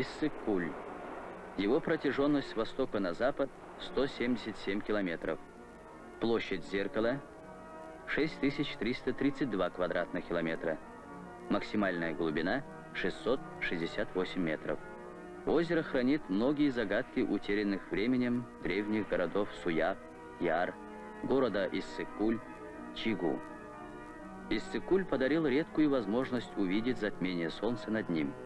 Иссык-Куль. Его протяженность с востока на запад 177 километров. Площадь зеркала 6332 квадратных километра. Максимальная глубина 668 метров. Озеро хранит многие загадки утерянных временем древних городов Суяб, Яр, города Иссыкуль, Чигу. Иссыкуль подарил редкую возможность увидеть затмение солнца над ним –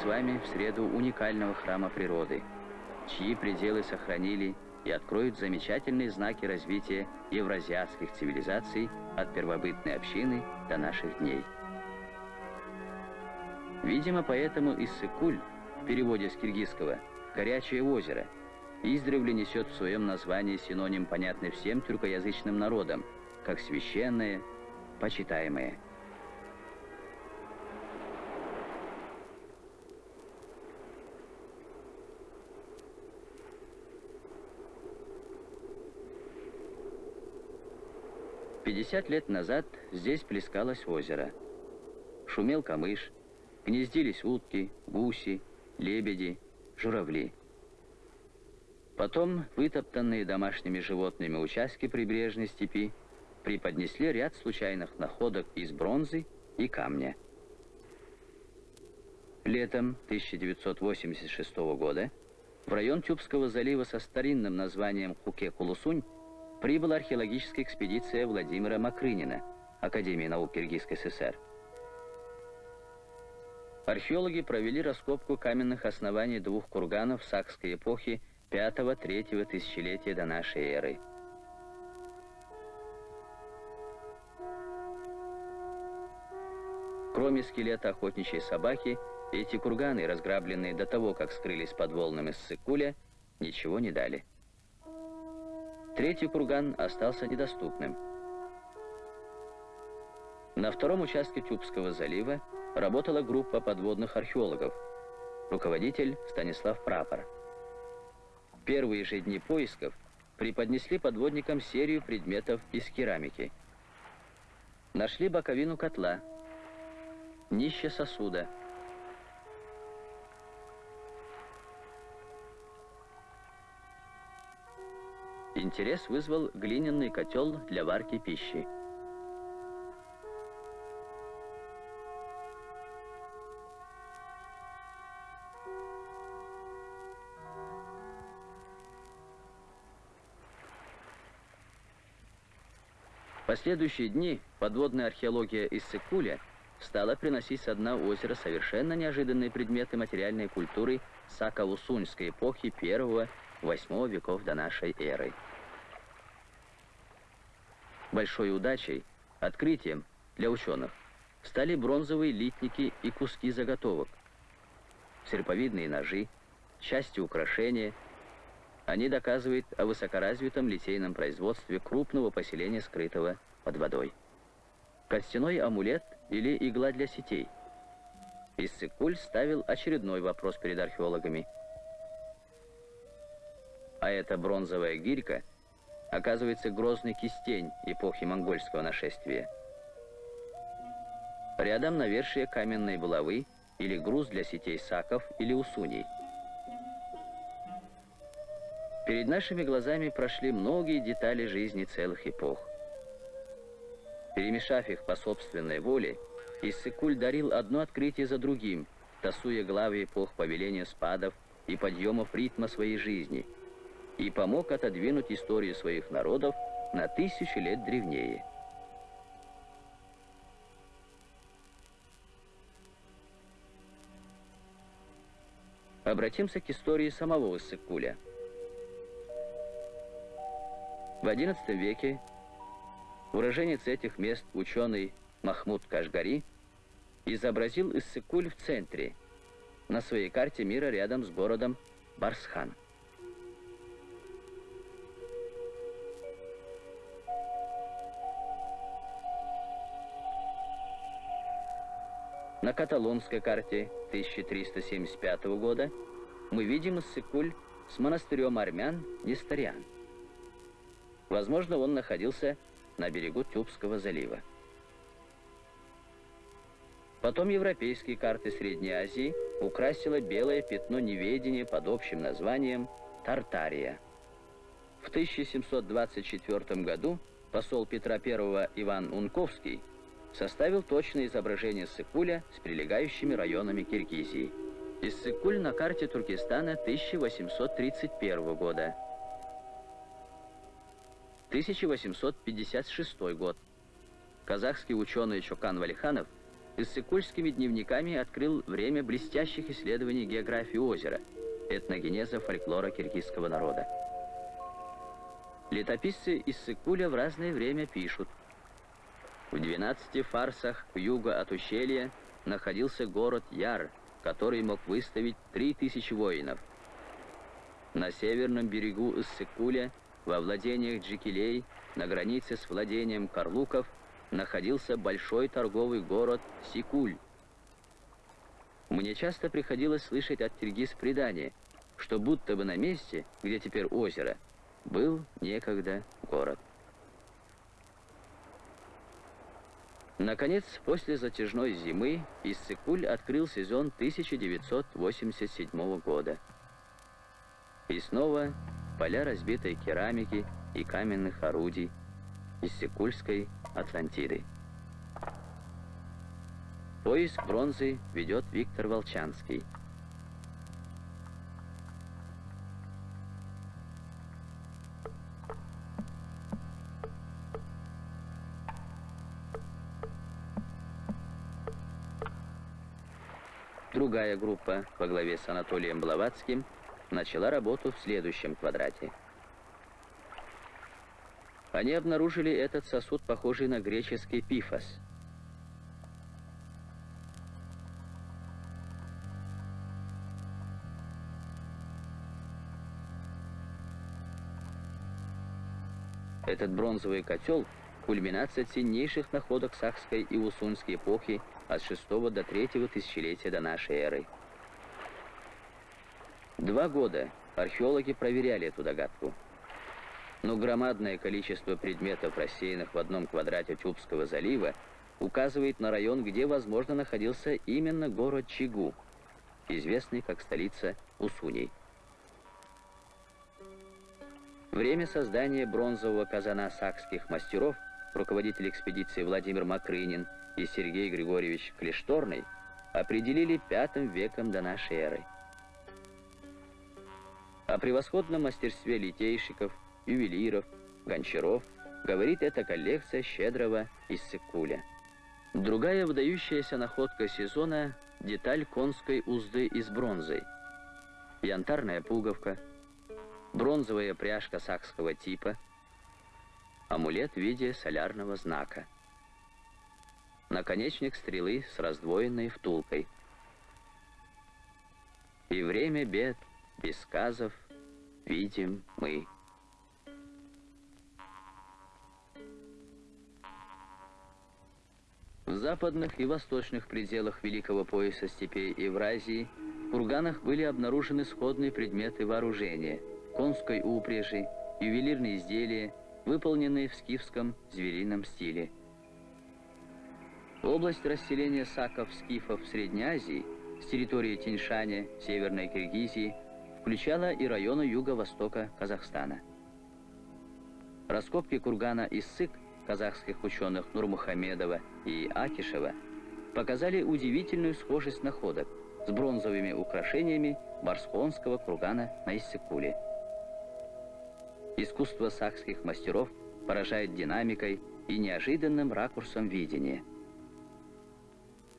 с вами в среду уникального храма природы, чьи пределы сохранили и откроют замечательные знаки развития евразиатских цивилизаций от первобытной общины до наших дней. Видимо, поэтому Иссыкуль, в переводе с киргизского «горячее озеро», издревле несет в своем названии синоним, понятный всем тюркоязычным народам, как священное, почитаемое – 50 лет назад здесь плескалось озеро. Шумел камыш, гнездились утки, гуси, лебеди, журавли. Потом вытоптанные домашними животными участки прибрежной степи преподнесли ряд случайных находок из бронзы и камня. Летом 1986 года в район Тюбского залива со старинным названием Хуке-Кулусунь прибыла археологическая экспедиция Владимира Макрынина, Академии наук Киргизской ССР. Археологи провели раскопку каменных оснований двух курганов сакской эпохи 5-3 тысячелетия до нашей эры. Кроме скелета охотничьей собаки, эти курганы, разграбленные до того, как скрылись под волнами Ссыкуля, ничего не дали. Третий курган остался недоступным. На втором участке Тюбского залива работала группа подводных археологов, руководитель Станислав Прапор. Первые же дни поисков преподнесли подводникам серию предметов из керамики. Нашли боковину котла, днище сосуда – Интерес вызвал глиняный котел для варки пищи. Последующие дни подводная археология из Сыкуля стала приносить со дна озера совершенно неожиданные предметы материальной культуры Сакаусуньской эпохи 1-8 веков до нашей эры. Большой удачей, открытием для ученых стали бронзовые литники и куски заготовок, серповидные ножи, части украшения. Они доказывают о высокоразвитом литейном производстве крупного поселения, скрытого под водой. Костяной амулет или игла для сетей. Иссыкуль ставил очередной вопрос перед археологами. А эта бронзовая гирька – оказывается грозный кистень эпохи монгольского нашествия. Рядом навершие каменной булавы или груз для сетей саков или усуней. Перед нашими глазами прошли многие детали жизни целых эпох. Перемешав их по собственной воле, Иссыкуль дарил одно открытие за другим, тасуя главы эпох повеления спадов и подъемов ритма своей жизни – и помог отодвинуть историю своих народов на тысячи лет древнее. Обратимся к истории самого Иссыкуля. В XI веке уроженец этих мест, ученый Махмуд Кашгари, изобразил Иссыкуль в центре, на своей карте мира рядом с городом Барсхан. На каталонской карте 1375 года мы видим Иссыкуль с монастырем армян Нестариан. Возможно, он находился на берегу Тюбского залива. Потом европейские карты Средней Азии украсило белое пятно неведения под общим названием Тартария. В 1724 году посол Петра I Иван Унковский составил точное изображение Сыкуля с прилегающими районами Киргизии. Иссык-Куль на карте Туркестана 1831 года. 1856 год. Казахский ученый Чокан Валиханов иссыкульскими дневниками открыл время блестящих исследований географии озера, этногенеза фольклора киргизского народа. Летописцы Иссыкуля в разное время пишут. В 12 фарсах к югу от ущелья находился город Яр, который мог выставить 3000 воинов. На северном берегу Иссыкуля, во владениях Джикилей, на границе с владением Карлуков, находился большой торговый город Сикуль. Мне часто приходилось слышать от Киргиз предание, что будто бы на месте, где теперь озеро, был некогда город. Наконец, после затяжной зимы Иссыкуль открыл сезон 1987 года. И снова поля разбитой керамики и каменных орудий Иссыкульской Атлантиды. Поиск бронзы ведет Виктор Волчанский. Другая группа во главе с Анатолием Блаватским начала работу в следующем квадрате – они обнаружили этот сосуд, похожий на греческий пифос. Этот бронзовый котел – кульминация ценнейших находок Сахской и Усунской эпохи от 6 до 3 тысячелетия до нашей эры. Два года археологи проверяли эту догадку – но громадное количество предметов, рассеянных в одном квадрате Чубского залива, указывает на район, где, возможно, находился именно город Чигу, известный как столица Усуней. Время создания бронзового казана сакских мастеров руководитель экспедиции Владимир Макрынин и Сергей Григорьевич Клешторный определили пятым веком до нашей эры. О превосходном мастерстве литейщиков – ювелиров, гончаров, говорит эта коллекция щедрого из Сыкуля. Другая выдающаяся находка сезона – деталь конской узды из бронзы. Янтарная пуговка, бронзовая пряжка сакского типа, амулет в виде солярного знака. Наконечник стрелы с раздвоенной втулкой. И время бед, без сказов, видим мы. В западных и восточных пределах Великого пояса степей Евразии в курганах были обнаружены сходные предметы вооружения, конской упряжи, ювелирные изделия, выполненные в скифском зверином стиле. Область расселения саков-скифов в Средней Азии с территории Тиньшаня, Северной Киргизии, включала и районы юго-востока Казахстана. Раскопки кургана Иссык – казахских ученых Нурмухамедова и Акишева показали удивительную схожесть находок с бронзовыми украшениями Барсхонского кургана на Иссыкуле искусство сахских мастеров поражает динамикой и неожиданным ракурсом видения.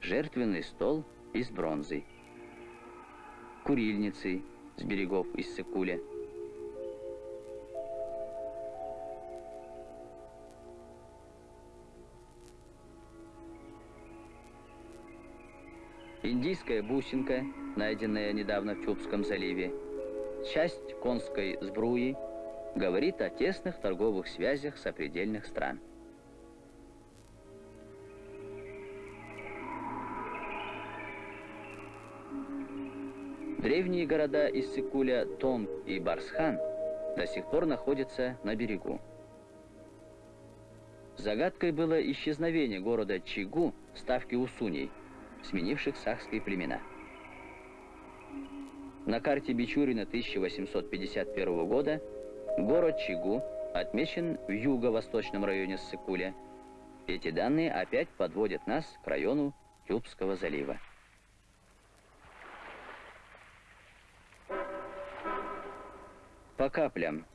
Жертвенный стол из бронзы. Курильницы с берегов из Иссыкуля. Индийская бусинка, найденная недавно в Чубском заливе, часть конской сбруи – говорит о тесных торговых связях сопредельных стран. Древние города Иссыкуля, Тонг и Барсхан до сих пор находятся на берегу. Загадкой было исчезновение города Чигу в ставке Усуней, сменивших сахские племена. На карте Бичурина 1851 года город Чигу отмечен в юго-восточном районе Ссыкуля. Эти данные опять подводят нас к району Тюбского залива. По каплям,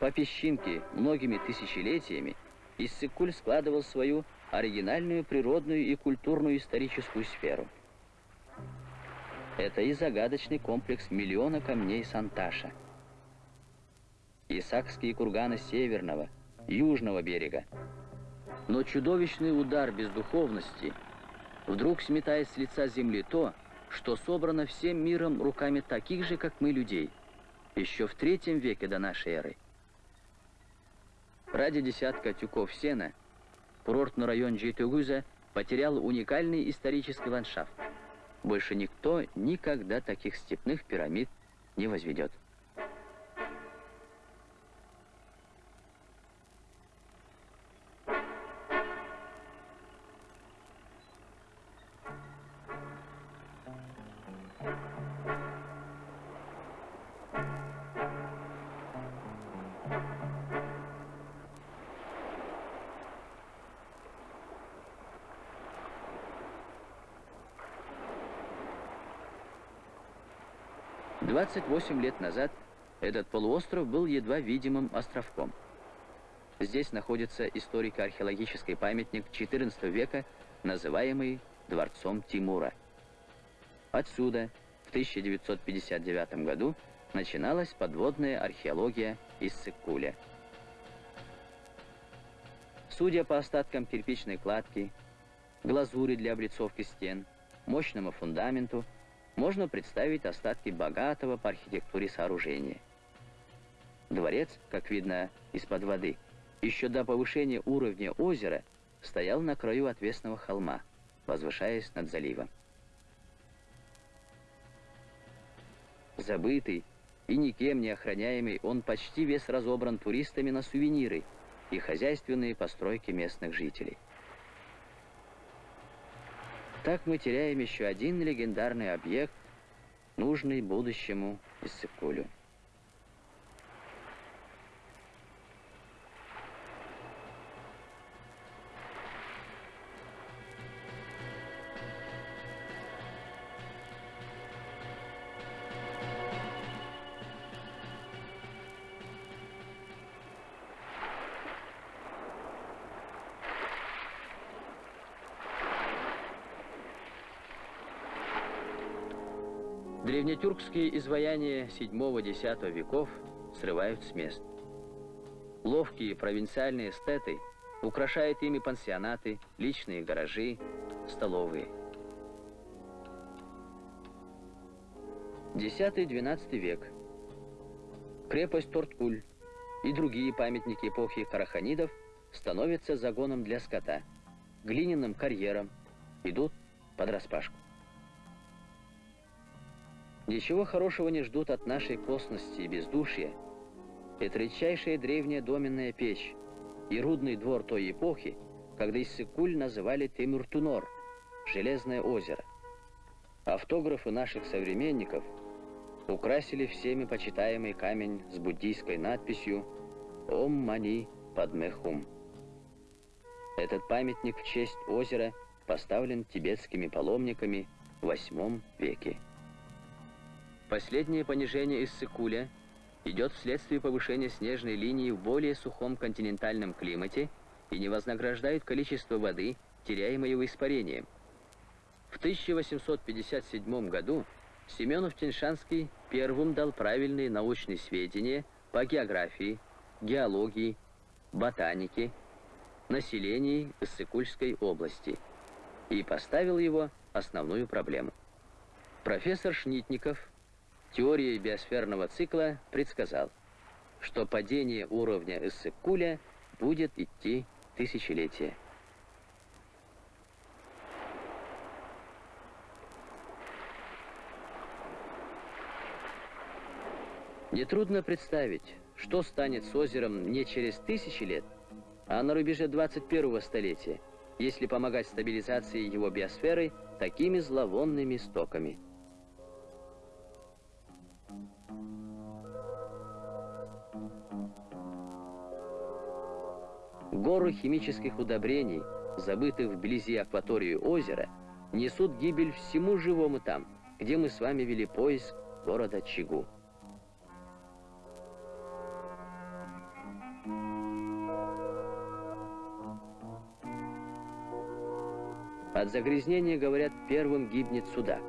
по песчинке, многими тысячелетиями Иссыкуль складывал свою оригинальную природную и культурную историческую сферу. Это и загадочный комплекс миллиона камней Санташа. Исакские курганы северного, южного берега. Но чудовищный удар бездуховности вдруг сметает с лица земли то, что собрано всем миром руками таких же, как мы, людей – еще в третьем веке до нашей эры. Ради десятка тюков сена курортный район Джейтугуза потерял уникальный исторический ландшафт. Больше никто никогда таких степных пирамид не возведет. 28 лет назад этот полуостров был едва видимым островком. Здесь находится историко-археологический памятник XIV века, называемый Дворцом Тимура. Отсюда в 1959 году начиналась подводная археология из Сыккуля. Судя по остаткам кирпичной кладки, глазури для облицовки стен, мощному фундаменту, можно представить остатки богатого по архитектуре сооружения. Дворец, как видно из-под воды, еще до повышения уровня озера стоял на краю отвесного холма, возвышаясь над заливом. Забытый и никем не охраняемый, он почти весь разобран туристами на сувениры и хозяйственные постройки местных жителей. Так мы теряем еще один легендарный объект, нужный будущему Иссыкулю. Древнетюркские изваяния VII-X веков срывают с мест. Ловкие провинциальные эстеты украшают ими пансионаты, личные гаражи, столовые. X-XII век. Крепость Торткуль и другие памятники эпохи караханидов становятся загоном для скота, глиняным карьером, идут под распашку. Ничего хорошего не ждут от нашей косности и бездушья. Это редчайшая древняя доменная печь и рудный двор той эпохи, когда Иссыкуль называли Темюртунор, Железное озеро. Автографы наших современников украсили всеми почитаемый камень с буддийской надписью «Ом Мани Падмехум». Этот памятник в честь озера поставлен тибетскими паломниками в VIII веке. Последнее понижение Иссыкуля идет вследствие повышения снежной линии в более сухом континентальном климате и не вознаграждает количество воды, теряемой испарением. В 1857 году Семенов-Теньшанский первым дал правильные научные сведения по географии, геологии, ботанике, населении Иссыкульской области. и поставил его основную проблему. Профессор Шнитников теорией биосферного цикла предсказал, что падение уровня Иссык-Куля будет идти тысячелетия. Нетрудно представить, что станет с озером не через тысячи лет, а на рубеже 21-го столетия, если помогать стабилизации его биосферы такими зловонными стоками. Горы химических удобрений, забытых вблизи акватории озера, несут гибель всему живому там, где мы с вами вели поиск города Чигу. От загрязнения, говорят, первым гибнет судак.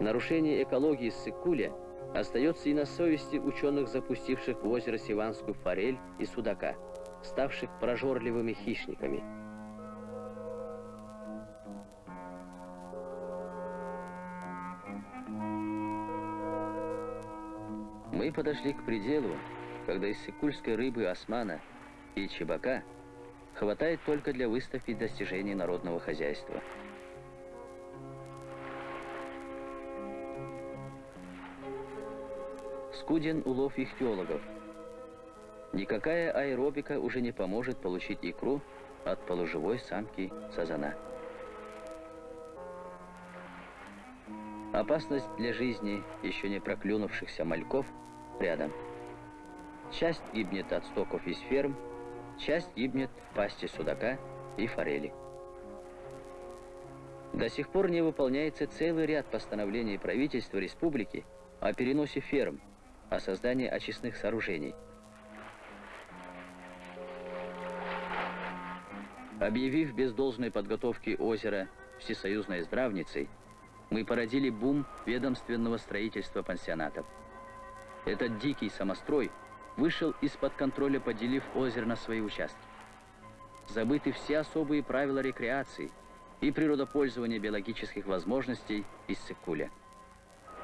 Нарушение экологии Сыкуля остается и на совести ученых, запустивших в озеро Сиванскую форель и судака, ставших прожорливыми хищниками. Мы подошли к пределу, когда из сыкульской рыбы османа и чебака – хватает только для выставки достижений народного хозяйства. Скуден улов ихтиологов. Никакая аэробика уже не поможет получить икру от полуживой самки сазана. Опасность для жизни еще не проклюнувшихся мальков рядом. Часть гибнет от стоков из ферм, часть гибнет в пасти судака и форели. До сих пор не выполняется целый ряд постановлений правительства республики о переносе ферм, о создании очистных сооружений. Объявив без должной подготовки озера всесоюзной здравницей, мы породили бум ведомственного строительства пансионатов. Этот дикий самострой – вышел из-под контроля, поделив озеро на свои участки. Забыты все особые правила рекреации и природопользования биологических возможностей из Сыкуля.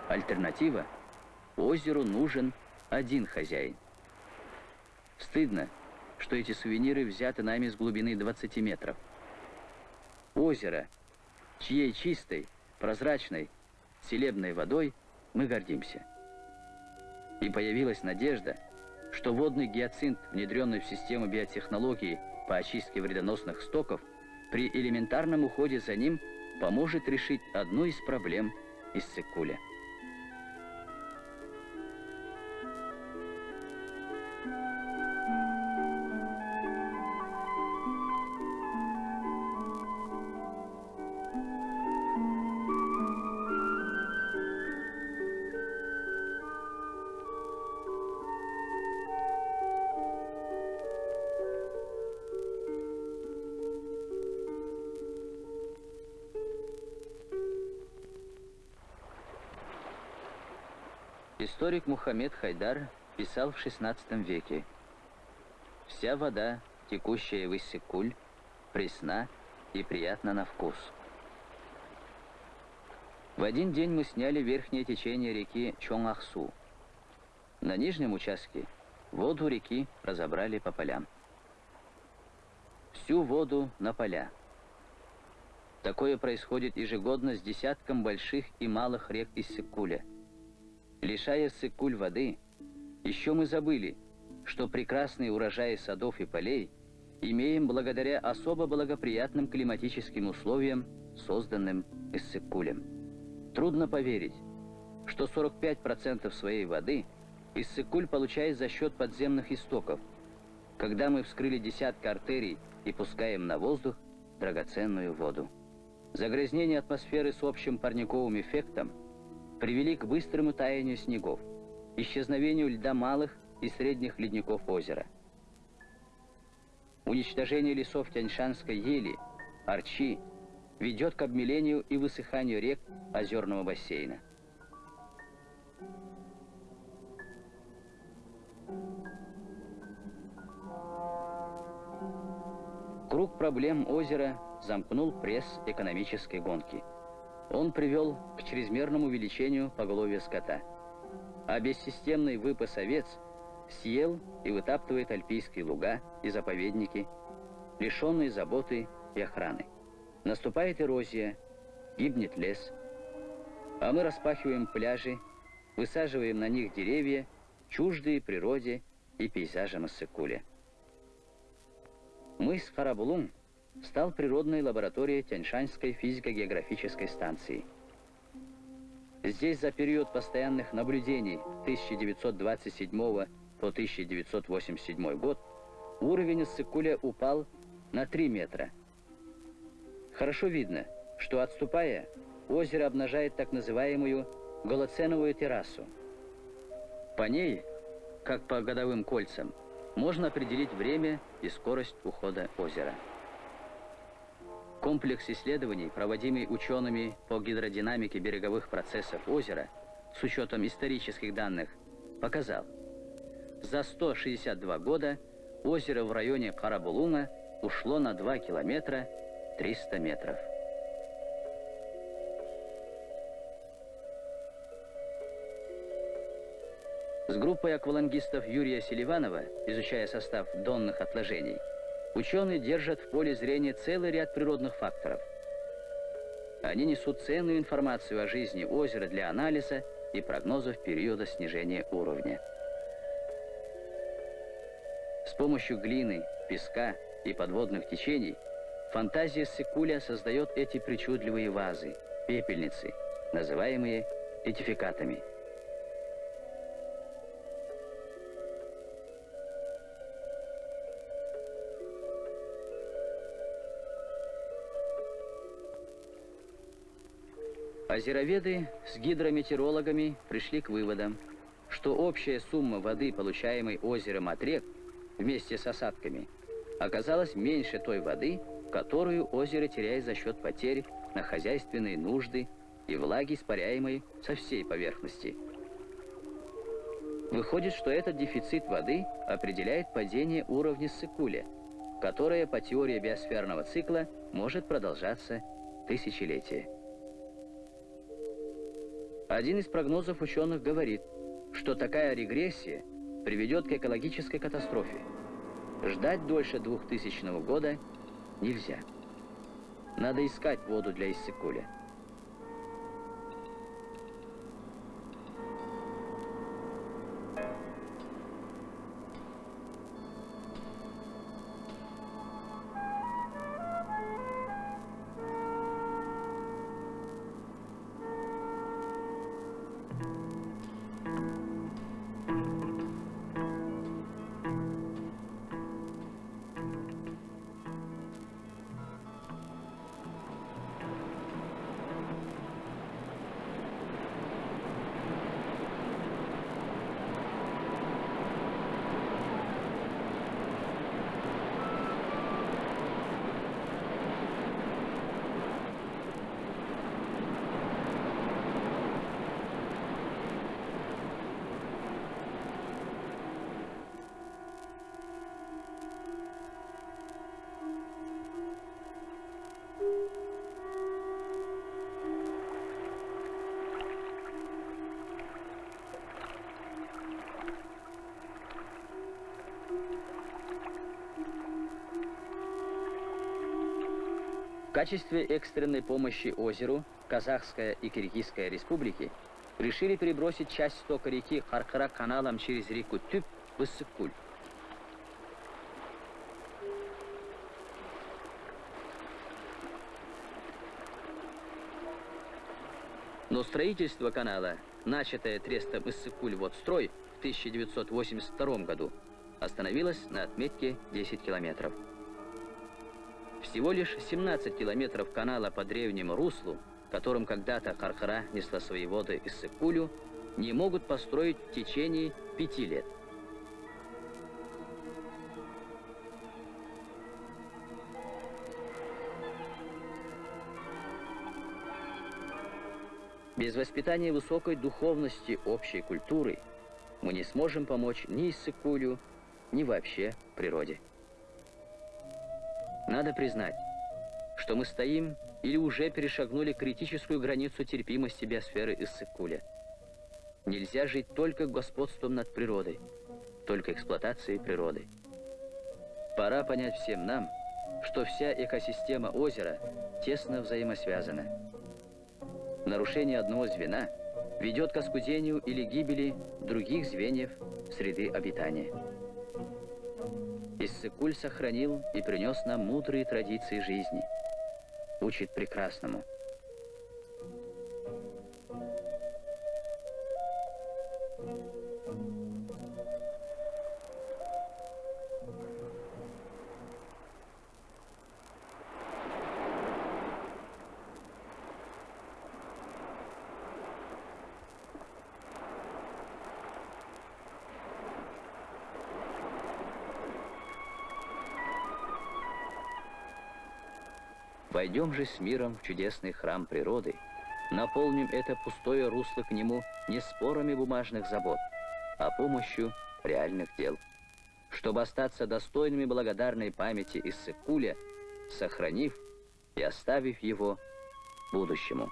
Альтернатива – озеру нужен один хозяин. Стыдно, что эти сувениры взяты нами с глубины 20 метров. Озеро, чьей чистой, прозрачной, целебной водой мы гордимся. И появилась надежда – что водный гиацинт, внедренный в систему биотехнологии по очистке вредоносных стоков, при элементарном уходе за ним поможет решить одну из проблем из цикуля. Историк Мухаммед Хайдар писал в XVI веке «Вся вода, текущая в Иссыкуль, пресна и приятна на вкус». В один день мы сняли верхнее течение реки Чонгахсу. На нижнем участке воду реки разобрали по полям. Всю воду на поля. Такое происходит ежегодно с десятком больших и малых рек Иссыкуля – Лишая Сыкуль воды, еще мы забыли, что прекрасные урожаи садов и полей имеем благодаря особо благоприятным климатическим условиям, созданным Иссыкулем. Трудно поверить, что 45% своей воды Иссыкуль получает за счет подземных истоков, когда мы вскрыли десятки артерий и пускаем на воздух драгоценную воду. Загрязнение атмосферы с общим парниковым эффектом – привели к быстрому таянию снегов, исчезновению льда малых и средних ледников озера. Уничтожение лесов Тяньшанской ели, арчи, ведет к обмелению и высыханию рек озерного бассейна. Круг проблем озера замкнул пресс экономической гонки. Он привел к чрезмерному увеличению поголовья скота. А бессистемный выпас овец съел и вытаптывает альпийские луга и заповедники, лишенные заботы и охраны. Наступает эрозия, гибнет лес, а мы распахиваем пляжи, высаживаем на них деревья, чуждые природе и пейзажам Иссык-Куля. Мыс Харабулум стал природной лабораторией Тяньшанской физико-географической станции. Здесь за период постоянных наблюдений 1927 по 1987 год уровень Иссык-Куля упал на 3 метра. Хорошо видно, что отступая, озеро обнажает так называемую голоценовую террасу. По ней, как по годовым кольцам, можно определить время и скорость ухода озера. Комплекс исследований, проводимый учеными по гидродинамике береговых процессов озера, с учетом исторических данных, показал, за 162 года озеро в районе Карабулуна ушло на 2 километра 300 метров. С группой аквалангистов Юрия Селиванова, изучая состав донных отложений, ученые держат в поле зрения целый ряд природных факторов. Они несут ценную информацию о жизни озера для анализа и прогнозов периода снижения уровня. С помощью глины, песка и подводных течений фантазия Секуля создает эти причудливые вазы, пепельницы, называемые этификатами – Озероведы с гидрометеорологами пришли к выводам, что общая сумма воды, получаемой озером от рек, вместе с осадками, оказалась меньше той воды, которую озеро теряет за счет потерь на хозяйственные нужды и влаги, испаряемой со всей поверхности. Выходит, что этот дефицит воды определяет падение уровня Сыкуля, которое по теории биосферного цикла может продолжаться тысячелетия. Один из прогнозов ученых говорит, что такая регрессия приведет к экологической катастрофе. Ждать дольше 2000 года нельзя. Надо искать воду для Иссыкуля. Качестве экстренной помощи озеру Казахская и Киргизская республики решили перебросить часть стока реки Харкара каналом через реку Тюп в Иссык-Куль. Но строительство канала, начатое трестом Иссык-Куль Водстрой в 1982 году, остановилось на отметке 10 километров. Всего лишь 17 километров канала по древнему руслу, которым когда-то Кархара несла свои воды из Сыкулю, не могут построить в течение пяти лет. Без воспитания высокой духовности общей культуры мы не сможем помочь ни Иссыкулю, ни вообще природе. Надо признать, что мы стоим или уже перешагнули критическую границу терпимости биосферы Иссык-Куля. Нельзя жить только господством над природой, только эксплуатацией природы. Пора понять всем нам, что вся экосистема озера тесно взаимосвязана. Нарушение одного звена ведет к оскудению или гибели других звеньев среды обитания. Иссыкуль сохранил и принес нам мудрые традиции жизни. Учит прекрасному – Войдем же с миром в чудесный храм природы, наполним это пустое русло к нему не спорами бумажных забот, а помощью реальных дел. Чтобы остаться достойными благодарной памяти Иссыкуля, сохранив и оставив его будущему.